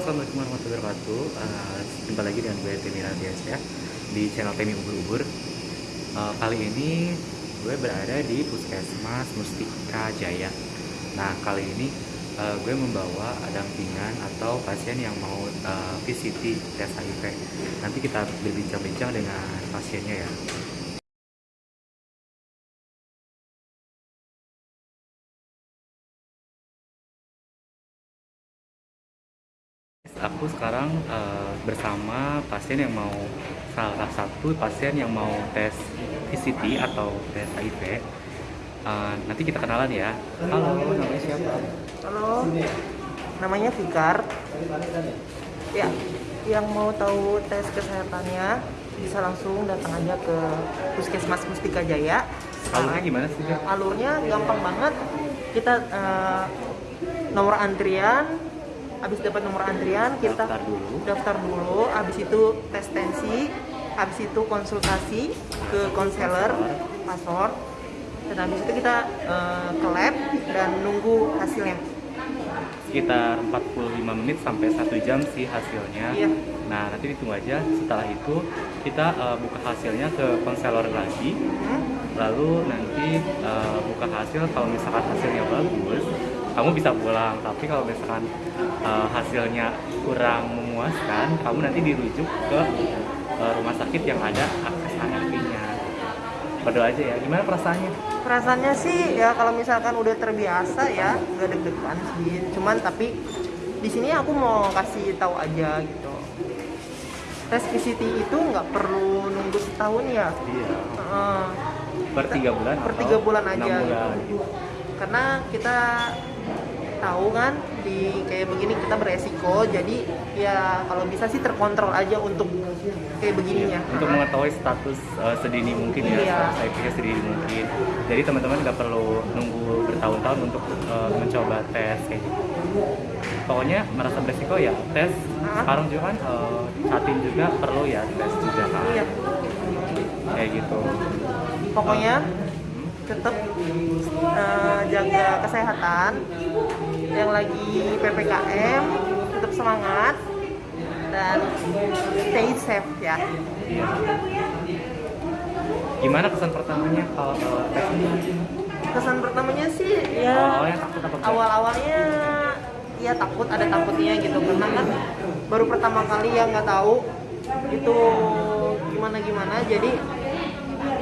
Assalamualaikum warahmatullahi wabarakatuh. Uh, Jumpa lagi dengan gue Temi Radias ya Di channel Temi Ubur-Ubur. Uh, Kali ini gue berada di Puskesmas Mustika Jaya. Nah kali ini uh, gue membawa dampingan atau pasien yang mau uh, VCT tes HIV Nanti kita berbincang-bincang dengan pasiennya ya aku sekarang uh, bersama pasien yang mau salah satu pasien yang mau tes VCT atau tes HIV. Uh, nanti kita kenalan ya. Halo, namanya siapa? Halo, namanya Fikar. Ya, yang mau tahu tes kesehatannya bisa langsung datang aja ke Puskesmas Mustika Jaya. Alurnya gimana sih? Alurnya gampang banget. Kita uh, nomor antrian habis dapat nomor antrian kita daftar dulu. daftar dulu. Habis itu tes tensi habis itu konsultasi ke konselor pasor dan habis itu kita uh, ke lab dan nunggu hasilnya. Sekitar 45 menit sampai satu jam sih hasilnya. Iya. nah nanti ditunggu aja. Setelah itu kita uh, buka hasilnya ke konselor lagi. Hmm? lalu nanti uh, buka hasil. Kalau misalkan hasilnya bagus kamu bisa pulang tapi kalau misalkan uh, hasilnya kurang memuaskan kamu nanti dirujuk ke uh, rumah sakit yang ada akses HRV-nya berdoa aja ya gimana perasaannya? Perasaannya sih ya kalau misalkan udah terbiasa ya nggak deg-degan sih. Cuman tapi di sini aku mau kasih tahu aja gitu. Tes PCT itu nggak perlu nunggu setahun ya? Iya. Uh, per tiga bulan per tiga bulan aja bulan. Gitu. karena kita tahu kan di kayak begini kita beresiko jadi ya kalau bisa sih terkontrol aja untuk kayak begininya iya, untuk mengetahui status uh, sedini mungkin ya iya. saya sedini mungkin jadi teman-teman nggak perlu nunggu bertahun-tahun untuk uh, mencoba tes kayak gitu pokoknya merasa beresiko ya tes Hah? sekarang juga kan uh, satin juga perlu ya tes juga kan iya. kayak gitu pokoknya tetap uh, jaga kesehatan yang lagi ppkm tetap semangat dan stay safe ya. Gimana kesan pertamanya kalau tes? Kesan pertamanya sih ya awalnya takut apa awal awalnya ya takut ada takutnya gitu. Karena kan baru pertama kali ya nggak tahu itu gimana gimana jadi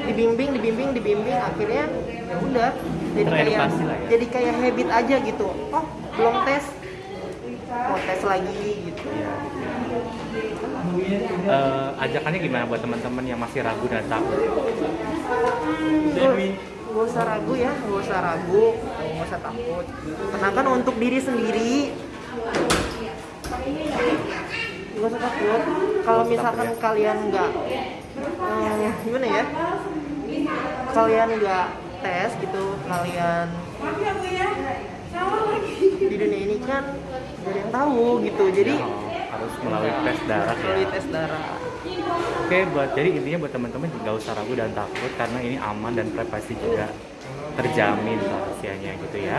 dibimbing dibimbing dibimbing. Akhirnya ya udah jadi kayak ya. jadi kayak habit aja gitu. Oh belum tes. Mau tes lagi gitu. Ya. uh, ajakannya gimana buat teman-teman yang masih ragu dan takut hmm, gak usah ragu ya gak usah ragu gak usah takut. Karena kan untuk diri sendiri. Gak usah takut. Kalau misalkan kalian nggak hmm, gimana ya? Kalian nggak tes gitu kalian di dunia ini kan gak ada yang tahu gitu. Jadi ya, harus melalui tes darah ya. melalui tes darah. Oke buat jadi intinya buat teman-teman nggak usah ragu dan takut karena ini aman dan privasi juga terjamin rahasianya gitu ya.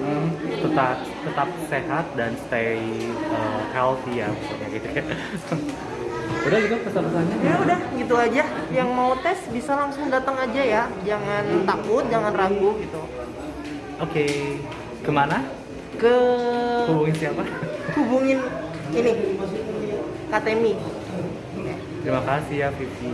Hmm, tetap tetap sehat dan stay uh, healthy ya maksudnya gitu. ya udah gitu pesan-pesannya? Ya udah gitu aja. Yang mau tes bisa langsung datang aja ya. Jangan takut jangan ragu gitu. Oke. Okay. ke mana? Ke hubungin siapa? Hubungin ini Katemi terima kasih ya Vivi